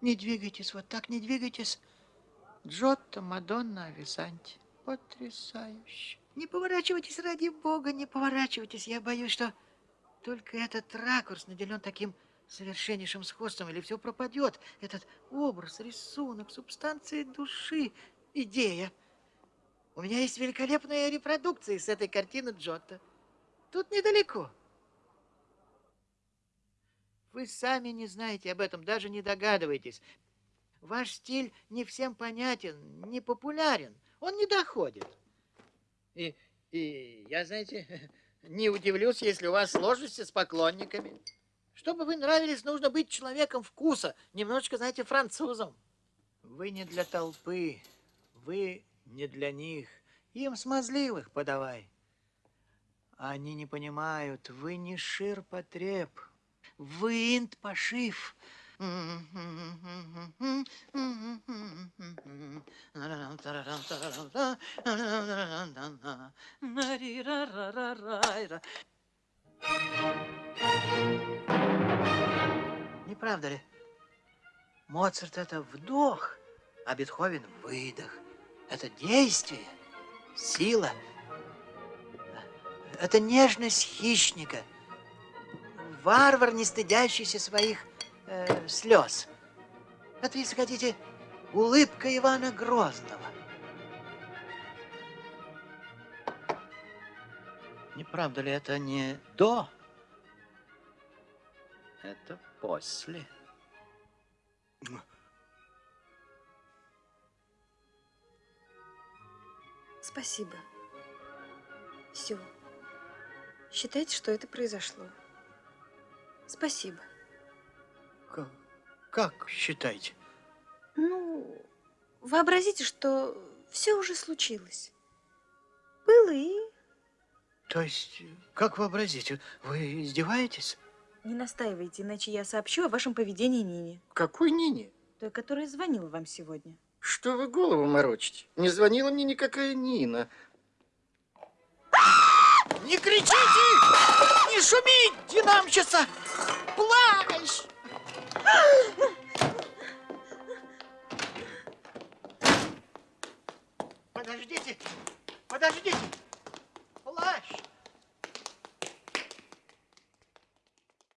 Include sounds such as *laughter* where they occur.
Не двигайтесь, вот так не двигайтесь. Джотто, Мадонна, Висанти. Потрясающе. Не поворачивайтесь, ради бога, не поворачивайтесь. Я боюсь, что только этот ракурс наделен таким совершеннейшим сходством, или все пропадет. Этот образ, рисунок, субстанция души, идея. У меня есть великолепная репродукция с этой картины Джотто. Тут недалеко. Вы сами не знаете об этом, даже не догадываетесь. Ваш стиль не всем понятен, не популярен, он не доходит. И, и я, знаете, *laughs* не удивлюсь, если у вас сложности с поклонниками. Чтобы вы нравились, нужно быть человеком вкуса, немножечко, знаете, французом. Вы не для толпы, вы не для них. Им смазливых подавай. Они не понимают, вы не ширпотреб, вы инт-пошив. Не правда ли? Моцарт это вдох, а Бетховен выдох. Это действие, сила. Это нежность хищника. Варвар, не стыдящийся своих э, слез. Это, если хотите, улыбка Ивана Грозного. Не правда ли это не до? Это после. Спасибо. Все. Считайте, что это произошло. Спасибо. Как, как считаете? Ну, вообразите, что все уже случилось. Было и... То есть, как вообразить? Вы издеваетесь? Не настаивайте, иначе я сообщу о вашем поведении Нине. Какой Нине? Той, которая звонила вам сегодня. Что вы голову морочите? Не звонила мне никакая Нина. Не кричите! Не шумите, динамщица! Плащ! Подождите! Подождите!